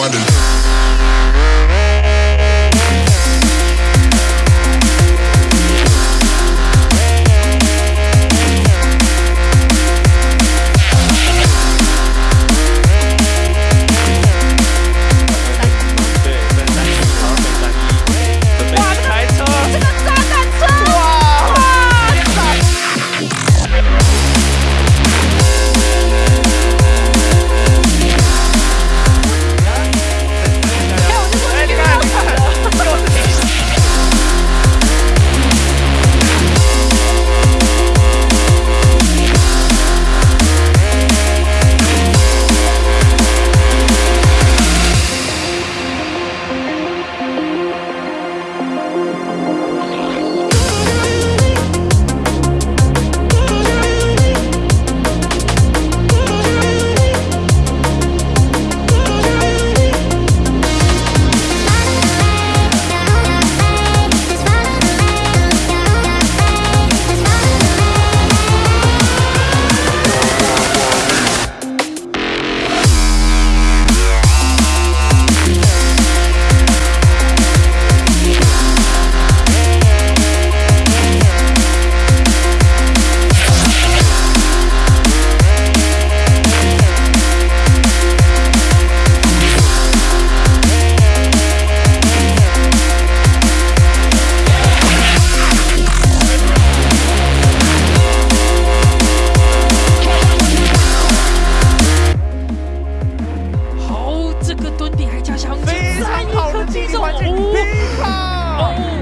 wonders. 哦。